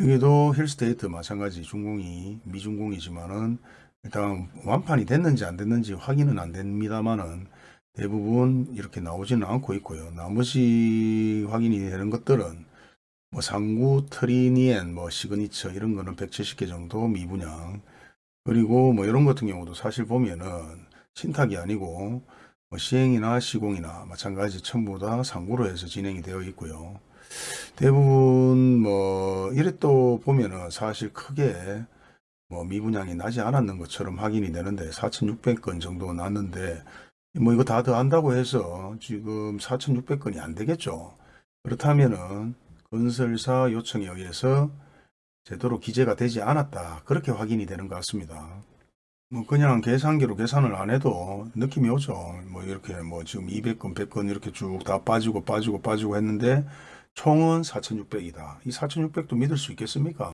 여기도 힐스테이트 마찬가지 준공이 미준공이지만은 일단 완판이 됐는지 안 됐는지 확인은 안 됩니다만은 대부분 이렇게 나오지는 않고 있고요. 나머지 확인이 되는 것들은 뭐 삼구, 트리니엔, 뭐 시그니처 이런 거는 170개 정도 미분양 그리고 뭐 이런 같은 경우도 사실 보면은 신탁이 아니고 뭐 시행이나 시공이나 마찬가지 전부 다 삼구로 해서 진행이 되어 있고요. 대부분 뭐 이래 또 보면은 사실 크게 뭐 미분양이 나지 않았는 것처럼 확인이 되는데 4,600건 정도 났는데 뭐 이거 다 더한다고 해서 지금 4,600건이 안 되겠죠. 그렇다면은 건설사 요청에 의해서 제대로 기재가 되지 않았다. 그렇게 확인이 되는 것 같습니다. 뭐 그냥 계산기로 계산을 안 해도 느낌이 오죠. 뭐 이렇게 뭐 지금 200건, 100건 이렇게 쭉 다 빠지고 빠지고 빠지고 했는데 총은 4,600이다. 이 4,600도 믿을 수 있겠습니까?